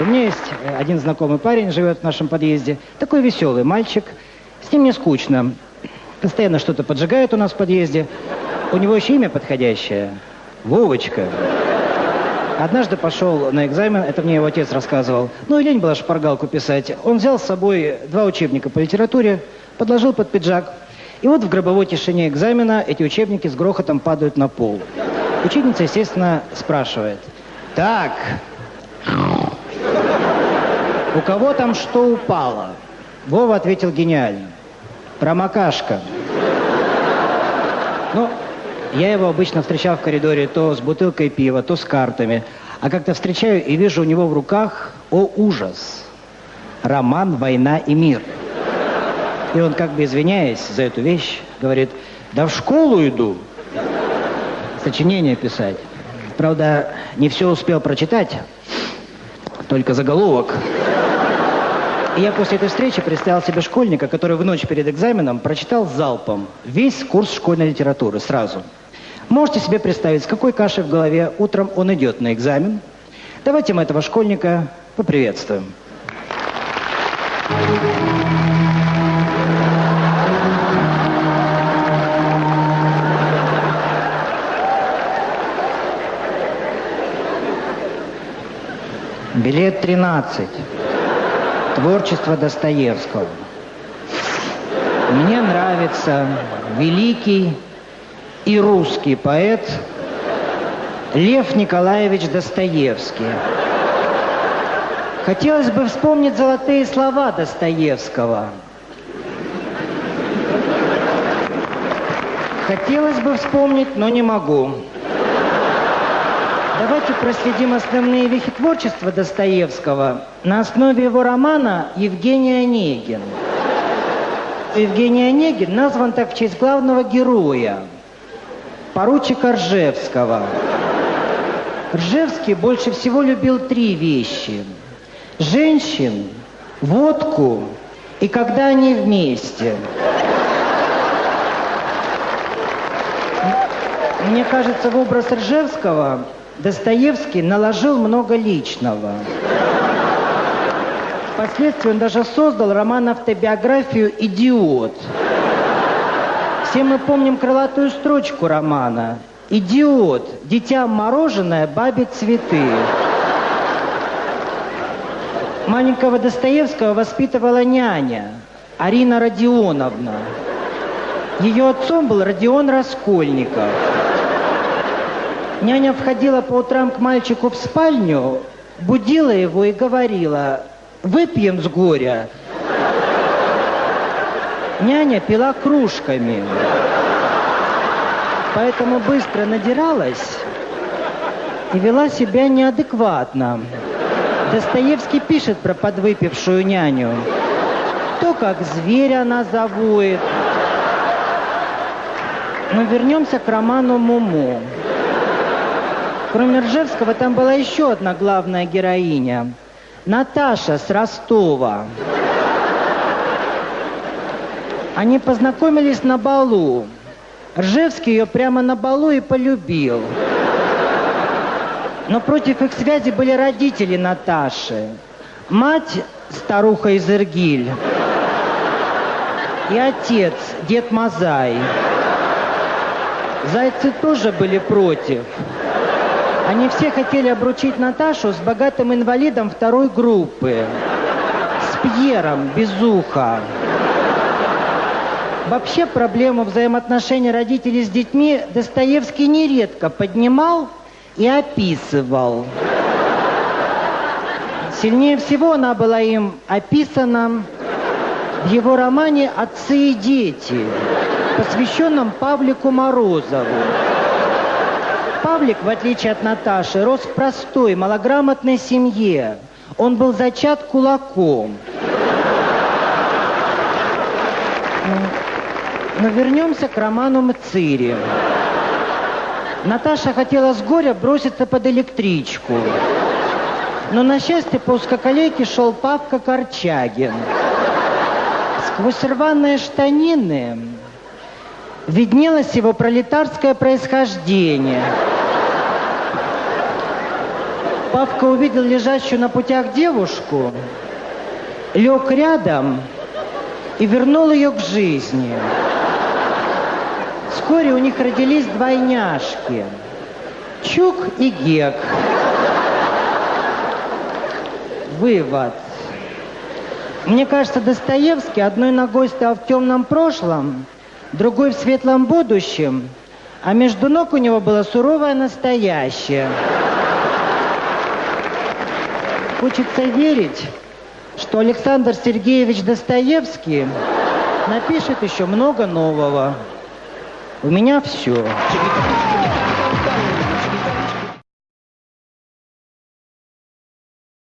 У меня есть э, один знакомый парень, живет в нашем подъезде. Такой веселый мальчик. С ним не скучно. Постоянно что-то поджигает у нас в подъезде. У него еще имя подходящее. Вовочка. Однажды пошел на экзамен, это мне его отец рассказывал. Ну и лень была шпаргалку писать. Он взял с собой два учебника по литературе, подложил под пиджак. И вот в гробовой тишине экзамена эти учебники с грохотом падают на пол. Ученица, естественно, спрашивает. Так, у кого там что упало? Вова ответил гениально. Промокашка. Ну, я его обычно встречал в коридоре то с бутылкой пива, то с картами. А как-то встречаю и вижу у него в руках, о ужас, роман «Война и мир». И он, как бы извиняясь за эту вещь, говорит, да в школу иду сочинение писать. Правда, не все успел прочитать, только заголовок. Я после этой встречи представил себе школьника, который в ночь перед экзаменом прочитал залпом весь курс школьной литературы сразу. Можете себе представить, с какой кашей в голове утром он идет на экзамен? Давайте мы этого школьника поприветствуем. Билет 13. Творчество Достоевского. Мне нравится великий и русский поэт Лев Николаевич Достоевский. Хотелось бы вспомнить золотые слова Достоевского. Хотелось бы вспомнить, но не могу. Давайте проследим основные вехи творчества Достоевского на основе его романа «Евгений Онегин». Евгений Онегин назван так в честь главного героя, поручика Ржевского. Ржевский больше всего любил три вещи. Женщин, водку и когда они вместе. Мне кажется, в образ Ржевского Достоевский наложил много личного. Впоследствии он даже создал роман-автобиографию «Идиот». Все мы помним крылатую строчку романа. «Идиот, дитя мороженое, бабе цветы». Маленького Достоевского воспитывала няня Арина Родионовна. Ее отцом был Родион Раскольников. Няня входила по утрам к мальчику в спальню, будила его и говорила, выпьем с горя. Няня пила кружками, поэтому быстро надиралась и вела себя неадекватно. Достоевский пишет про подвыпившую няню. То, как зверь она завоет. Но вернемся к роману «Муму». Кроме Ржевского, там была еще одна главная героиня. Наташа с Ростова. Они познакомились на балу. Ржевский ее прямо на балу и полюбил. Но против их связи были родители Наташи. Мать, старуха из Иргиль, и отец, дед Мазай. Зайцы тоже были против. Они все хотели обручить Наташу с богатым инвалидом второй группы. С Пьером, без уха. Вообще проблему взаимоотношений родителей с детьми Достоевский нередко поднимал и описывал. Сильнее всего она была им описана в его романе «Отцы и дети», посвященном Павлику Морозову. Павлик, в отличие от Наташи, рос в простой, малограмотной семье. Он был зачат кулаком. Но вернемся к роману Мцири. Наташа хотела с горя броситься под электричку. Но на счастье по узкоколейке шел Павка Корчагин. Сквозь рваные штанины виднелось его пролетарское происхождение – Павка увидел лежащую на путях девушку, лег рядом и вернул ее к жизни. Вскоре у них родились двойняшки. Чук и Гек. Вывод. Мне кажется, Достоевский одной ногой стоял в темном прошлом, другой в светлом будущем, а между ног у него было суровое настоящее. Хочется верить, что Александр Сергеевич Достоевский напишет еще много нового. У меня все.